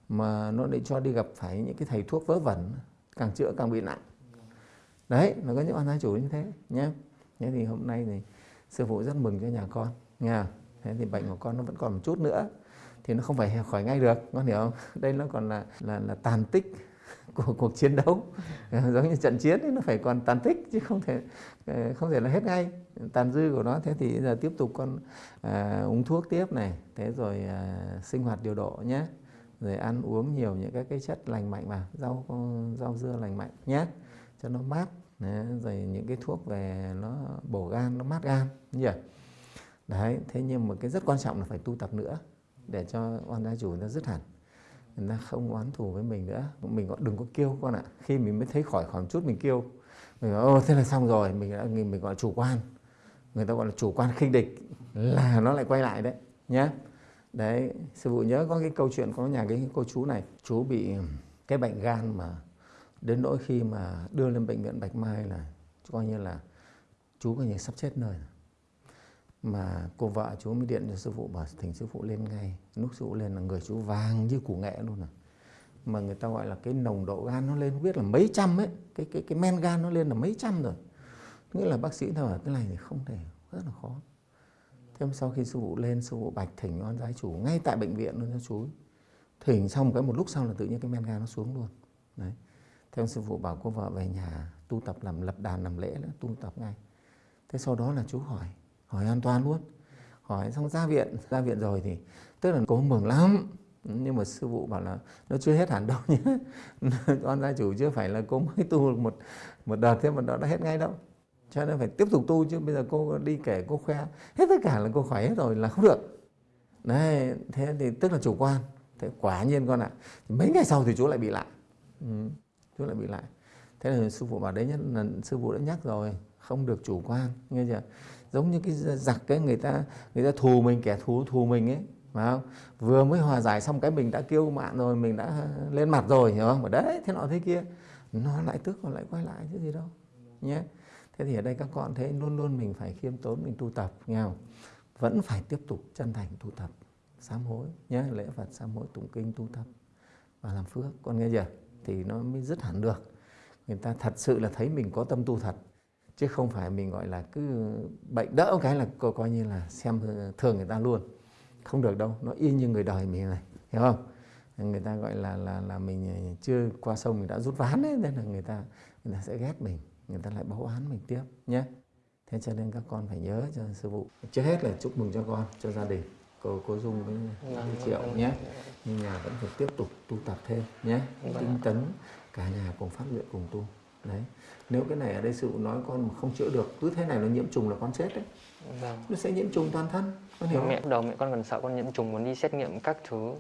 Speaker 3: mà nó để cho đi gặp phải những cái thầy thuốc vớ vẩn, càng chữa càng bị nặng. Đấy, nó có những oan gia chủ như thế nhé thế thì hôm nay thì sư phụ rất mừng cho nhà con, nha. Thế thì bệnh của con nó vẫn còn một chút nữa, thì nó không phải khỏi ngay được, con hiểu không? Đây nó còn là là là tàn tích. của cuộc chiến đấu. Ờ, giống như trận chiến ấy, nó phải còn tàn tích chứ không thể ờ, không thể là hết ngay. Tàn dư của nó thế thì giờ tiếp tục con à, uống thuốc tiếp này thế rồi à, sinh hoạt điều độ nhé. Rồi ăn uống nhiều những các cái chất lành mạnh vào rau rau dưa lành mạnh nhé cho nó mát. Đấy, rồi những cái thuốc về nó bổ gan nó mát gan nhỉ? Đấy thế nhưng mà cái rất quan trọng là phải tu tập nữa để cho oan gia chủ nó dứt hẳn người ta không oán thù với mình nữa. Mình gọi đừng có kêu con ạ. Khi mình mới thấy khỏi khỏi chút mình kêu mình nói, ô thế là xong rồi. Mình đã mình gọi là chủ quan. Người ta gọi là chủ quan khinh địch là nó lại quay lại đấy nhé đấy sư phụ nhớ có cái câu chuyện có nhà cái cô chú này chú bị cái bệnh gan mà đến nỗi khi mà đưa lên bệnh viện bạch mai là coi như là chú coi như sắp chết nơi rồi mà cô vợ chú mới điện cho sư phụ, bảo thỉnh sư phụ lên ngay. Lúc sư phụ lên là người chú vàng như củ nghệ luôn à. Mà người ta gọi là cái nồng độ gan nó lên, biết là mấy trăm ấy, cái cái cái men gan nó lên là mấy trăm rồi. Nghĩa là bác sĩ thở cái này thì không thể, rất là khó. Thêm sau khi sư phụ lên, sư phụ bạch thỉnh oan giái chủ ngay tại bệnh viện luôn cho chú thỉnh xong cái một lúc sau là tự nhiên cái men gan nó xuống luôn. Đấy. Theo sư phụ bảo cô vợ về nhà tu tập làm, lập đàn làm lễ nữa, tu tập ngay. Thế sau đó là chú hỏi hỏi an toàn luôn. Hỏi xong ra viện ra viện rồi thì tức là cô mừng lắm. Nhưng mà sư phụ bảo là nó chưa hết hẳn đâu nhé. Con gia chủ chưa phải là cô mới tu một một đợt thế mà nó đã hết ngay đâu. Cho nên phải tiếp tục tu chứ bây giờ cô đi kể cô khoe hết tất cả là cô khỏe hết rồi là không được. Đấy thế thì tức là chủ quan. Thế quả nhiên con ạ mấy ngày sau thì chú lại bị lại. Ừ, chú lại bị lại. Thế là sư phụ bảo đấy nhất là sư phụ đã nhắc rồi không được chủ quan nghe chưa? Giống như cái giặc cái người ta người ta thù mình, kẻ thù thù mình ấy, phải không? Vừa mới hòa giải xong cái mình đã kêu mạn rồi, mình đã lên mặt rồi, hiểu không? Mà đấy, thế nọ thế kia. Nó lại tức còn lại quay lại, chứ gì đâu, nhé. Thế thì ở đây các con thấy luôn luôn mình phải khiêm tốn, mình tu tập, nghe không? Vẫn phải tiếp tục chân thành tu tập, sám hối, nhé. Lễ phật, sám hối, tụng kinh, tu tập và làm phước. Con nghe chưa? Thì nó mới dứt hẳn được. Người ta thật sự là thấy mình có tâm tu thật chứ không phải mình gọi là cứ bệnh đỡ cái là coi, coi như là xem thường người ta luôn. Không được đâu nó y như người đời mình này hiểu không? Người ta gọi là là là mình chưa qua sông mình đã rút ván đấy nên là người ta người ta sẽ ghét mình người ta lại báo án mình tiếp nhé. Thế cho nên các con phải nhớ cho sư phụ. Trước hết là chúc mừng cho con cho gia đình. Cô cô dung với
Speaker 2: Vâng,
Speaker 3: triệu
Speaker 2: vâng.
Speaker 3: nhé. Nhưng nhà vẫn phải tiếp tục tu tập thêm nhé. Tinh tấn cả nhà cùng phát nguyện cùng tu đấy. Nếu cái này ở đây sư phụ nói con mà không chữa được cứ thế này nó nhiễm trùng là con chết đấy.
Speaker 2: Vâng.
Speaker 3: Nó sẽ nhiễm trùng toàn thân con hiểu không?
Speaker 2: mẹ đầu mẹ con còn sợ con nhiễm trùng muốn đi xét nghiệm các thứ.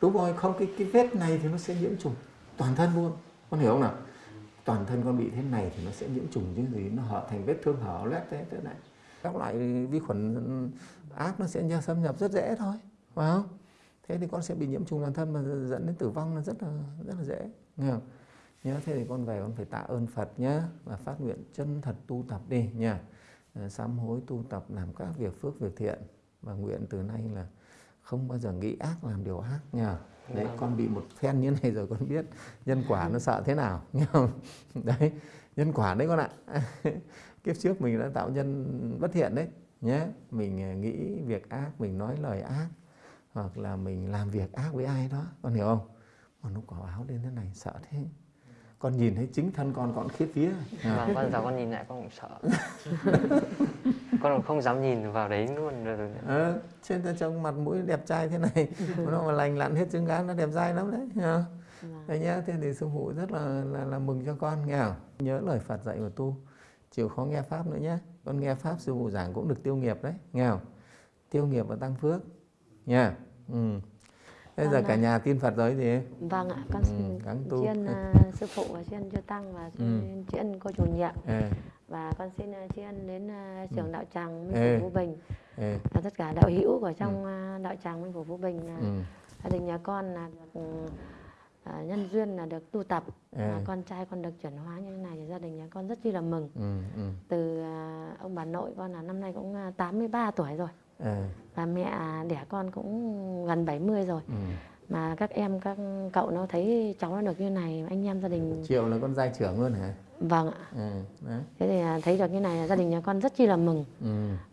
Speaker 3: Đúng rồi không cái cái vết này thì nó sẽ nhiễm trùng toàn thân luôn. Con hiểu không nào? Toàn thân con bị thế này thì nó sẽ nhiễm trùng chứ gì nó hở thành vết thương hở loét thế thế này. Các loại vi khuẩn ác nó sẽ xâm nhập rất dễ thôi phải không? Thế thì con sẽ bị nhiễm trùng toàn thân mà dẫn đến tử vong là rất là rất là dễ nghe không nhớ thế thì con về con phải tạ ơn Phật nhé và phát nguyện chân thật tu tập đi nha. Ờ, sám hối tu tập làm các việc phước việc thiện, và nguyện từ nay là không bao giờ nghĩ ác làm điều ác nhá đấy, con bị một phen như này rồi con biết nhân quả nó sợ thế nào nghe không đấy, nhân quả đấy con ạ. Kiếp trước mình đã tạo nhân bất thiện đấy nhé mình ờ, nghĩ việc ác, mình nói lời ác, hoặc là mình làm việc ác với ai đó, con hiểu không? Mà nó quả báo lên thế này, sợ thế con nhìn thấy chính thân con con khiếp vía. À.
Speaker 2: vâng con giờ con nhìn lại con cũng sợ. Con còn không dám nhìn vào đấy luôn. Rồi
Speaker 3: ờ, trên ta trông mặt mũi đẹp trai thế này. Nó mà lành lặn hết trứng gán nó đẹp trai lắm đấy nha đấy nhá thế thì sư phụ rất là, là là mừng cho con nghe không? Nhớ lời Phật dạy và tu chịu khó nghe pháp nữa nhé con nghe pháp sư phụ giảng cũng được tiêu nghiệp đấy nghe không? Tiêu nghiệp và tăng phước nha. Ừ. bây giờ
Speaker 1: Vâng
Speaker 3: cả nhà tin Phật rồi gì
Speaker 1: Vâng ạ, con
Speaker 3: Ừ,
Speaker 1: xin
Speaker 3: tu.
Speaker 1: chiên à, sư phụ và chiên chư tăng và
Speaker 3: Ừ.
Speaker 1: xin chiên cô chủ nhiệm
Speaker 3: Ê,
Speaker 1: và con xin à, chiên đến à, trưởng đạo tràng Minh
Speaker 3: Ê.
Speaker 1: Phủ Vũ Bình
Speaker 3: ê,
Speaker 1: và tất cả đạo hữu của trong à, đạo tràng Minh Phủ Vũ Bình là
Speaker 3: ừ.
Speaker 1: gia đình nhà con là được à, nhân duyên là được tu tập
Speaker 3: Ê.
Speaker 1: và con trai con được chuyển hóa như thế này thì gia đình nhà con rất chi là mừng
Speaker 3: ừ, ừ.
Speaker 1: từ à, ông bà nội con là năm nay cũng à, 83 tuổi rồi
Speaker 3: Ê,
Speaker 1: và mẹ đẻ con cũng gần 70 rồi.
Speaker 3: Ừ.
Speaker 1: mà các em các cậu nó thấy cháu nó được như này anh em gia đình
Speaker 3: triệu là con giai trưởng luôn hả?
Speaker 1: Vâng ạ.
Speaker 3: Ừ, đấy.
Speaker 1: thế thì à, thấy được như này gia đình nhà con rất chi là mừng.
Speaker 3: Ừ,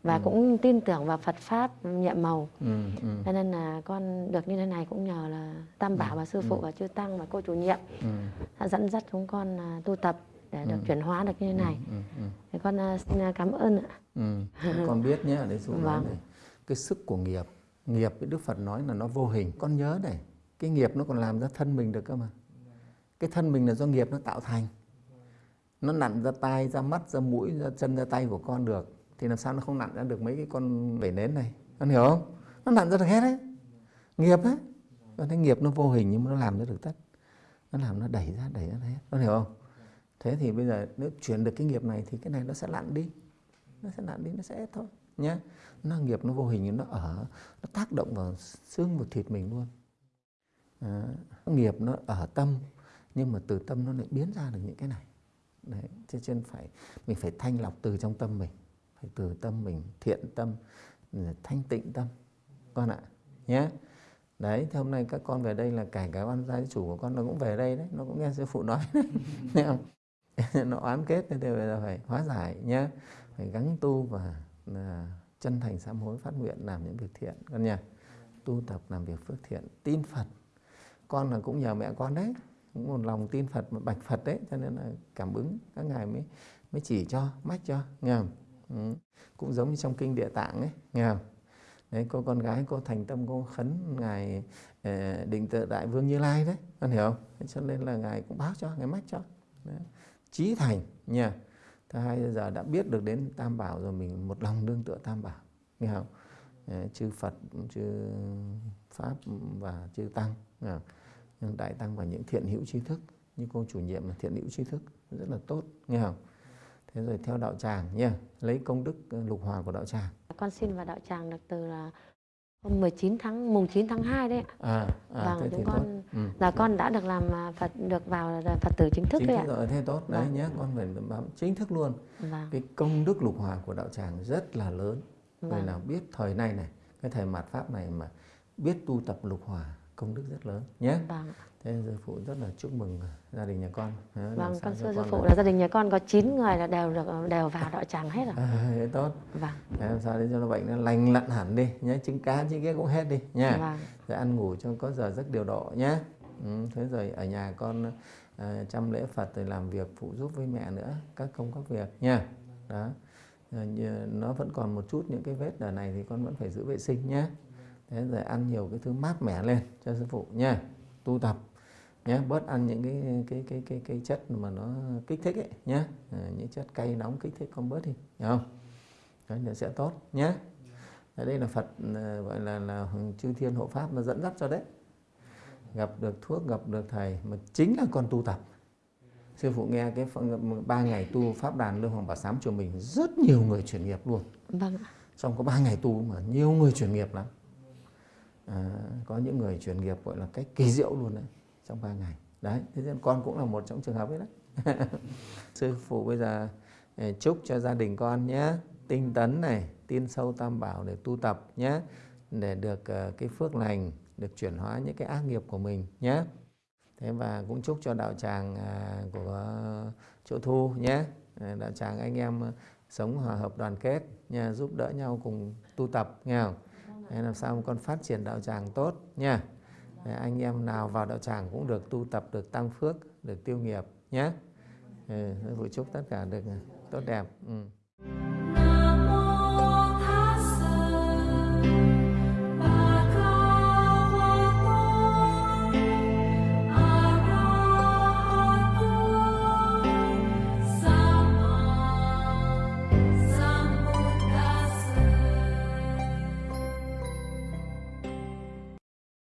Speaker 1: và cũng tin tưởng vào Phật pháp nhiệm màu.
Speaker 3: Ừ, ừ,
Speaker 1: cho nên là con được như thế này cũng nhờ là tam bảo và sư phụ và chư tăng và cô chủ nhiệm
Speaker 3: ừ,
Speaker 1: đã dẫn dắt chúng con à, tu tập để được chuyển hóa được như thế này.
Speaker 3: ừ, ừ.
Speaker 1: thì con à, xin à, cảm ơn ạ.
Speaker 3: Ừ, con biết nhé, dụ nói
Speaker 1: Vâng.
Speaker 3: này, cái sức của nghiệp, nghiệp với Đức Phật nói là nó vô hình. Con nhớ này, cái nghiệp nó còn làm ra thân mình được cơ mà. Cái thân mình là do nghiệp nó tạo thành. Nó nặn ra tai, ra mắt, ra mũi, ra chân, ra tay của con được. Thì làm sao nó không nặn ra được mấy cái con vẩy nến này? Con hiểu không? Nó nặn ra được hết đấy. Nghiệp đấy. Con thấy nghiệp nó vô hình nhưng mà nó làm ra được tất. Nó làm nó đẩy ra, đẩy ra hết. Con hiểu không? Thế thì bây giờ nếu chuyển được cái nghiệp này thì cái này nó sẽ lặn đi nó sẽ lặn đi nó sẽ hết thôi nhé năng nghiệp nó vô hình nó ở nó tác động vào xương vào thịt mình luôn. À, nghiệp nó ở tâm nhưng mà từ tâm nó lại biến ra được những cái này. Đấy cho nên phải mình phải thanh lọc từ trong tâm mình phải từ tâm mình thiện tâm thanh tịnh tâm. Con ạ nhé. Đấy thế hôm nay các con về đây là cả cái oan gia chủ của con nó cũng về đây đấy nó cũng nghe sư phụ nói đấy không? Nó oán kết nên bây giờ phải hóa giải nhé phải gắng tu và là chân thành sám hối phát nguyện làm những việc thiện con nha tu tập làm việc phước thiện tin Phật con là cũng nhờ mẹ con đấy cũng một lòng tin Phật mà bạch Phật đấy cho nên là cảm ứng các ngài mới mới chỉ cho mách cho nghe không? Ừ. cũng giống như trong kinh địa tạng ấy nghe không? đấy cô con gái cô thành tâm cô khấn ngài eh, định tự đại vương như lai đấy con hiểu không cho nên là ngài cũng báo cho ngài mách cho đấy. trí thành nha thứ hai giờ đã biết được đến tam bảo rồi, mình một lòng đương tựa tam bảo. Nghe không? Ờ, chư phật, chư pháp và chư tăng. Nghe không? Nhưng đại tăng và những thiện hữu trí thức, như cô chủ nhiệm là thiện hữu trí thức, rất là tốt. Nghe không? Thế rồi theo đạo tràng nha lấy công đức ờ, lục hòa của đạo tràng.
Speaker 1: Con xin vào đạo tràng được từ là hôm 19 tháng mùng 9 tháng 2 đấy ạ
Speaker 3: à, à
Speaker 1: vâng
Speaker 3: thế thì
Speaker 1: con
Speaker 3: tốt ừ.
Speaker 1: là con đã được làm à, Phật được vào Phật tử chính thức
Speaker 3: chính
Speaker 1: đấy ạ
Speaker 3: rồi thế tốt đấy
Speaker 1: Vâng.
Speaker 3: nhé con phải bám chính thức luôn
Speaker 1: vâng
Speaker 3: cái công đức lục hòa của đạo tràng rất là lớn người
Speaker 1: Vâng.
Speaker 3: nào biết thời nay này cái thời mạt pháp này mà biết tu tập lục hòa công đức rất lớn nhé.
Speaker 1: Vâng.
Speaker 3: Thế sư phụ rất là chúc mừng gia đình nhà con. Làm
Speaker 1: vâng con thưa sư phụ
Speaker 3: là-
Speaker 1: gia đình nhà con có 9 người là đều được đều vào đạo tràng hết rồi.
Speaker 3: À, thế tốt.
Speaker 1: Vâng.
Speaker 3: Thế làm sao để cho nó bệnh nó lành lặn hẳn đi nhé trứng cá trứng kia cũng hết đi nha.
Speaker 1: Vâng.
Speaker 3: Rồi ăn ngủ cho có giờ giấc điều độ nhé ừ, thế rồi ở nhà con à, chăm lễ Phật rồi làm việc phụ giúp với mẹ nữa các công các việc nha. Đó. Nó vẫn còn một chút những cái vết ở này thì con vẫn phải giữ vệ sinh nhé thế rồi ăn nhiều cái thứ mát mẻ lên cho sư phụ nha tu tập nhé bớt ăn những cái cái cái cái cái chất mà nó kích thích ấy nhé à, những chất cay nóng kích thích con bớt đi hiểu không? Đấy nó sẽ tốt nhé ở đây là Phật ờ, gọi là là chư thiên hộ pháp nó dẫn dắt cho đấy. Gặp được thuốc gặp được thầy mà chính là con tu tập. Sư phụ nghe cái ba ngày tu pháp đàn lương hoàng bảo sám chùa mình rất nhiều người chuyển nghiệp luôn.
Speaker 1: Vâng
Speaker 3: trong có ba ngày tu mà nhiều người chuyển nghiệp lắm à, có những người chuyển nghiệp gọi là cách kỳ diệu luôn đấy trong ba ngày. Đấy thế nên con cũng là một trong trường hợp ấy đấy. Sư phụ bây giờ ờ, chúc cho gia đình con nhé tinh tấn này tin sâu tam bảo để tu tập nhé để được ờ, cái phước lành được chuyển hóa những cái ác nghiệp của mình nhé. Thế và cũng chúc cho đạo tràng à, của chỗ thu nhé. Đạo tràng anh em sống hòa hợp đoàn kết nha giúp đỡ nhau cùng tu tập nghe không? Thế làm sao con phát triển đạo tràng tốt nha. Để anh em nào vào đạo tràng cũng được tu tập được tăng phước được tiêu nghiệp nhé ừ, chúc tất cả được tốt đẹp. Ừ.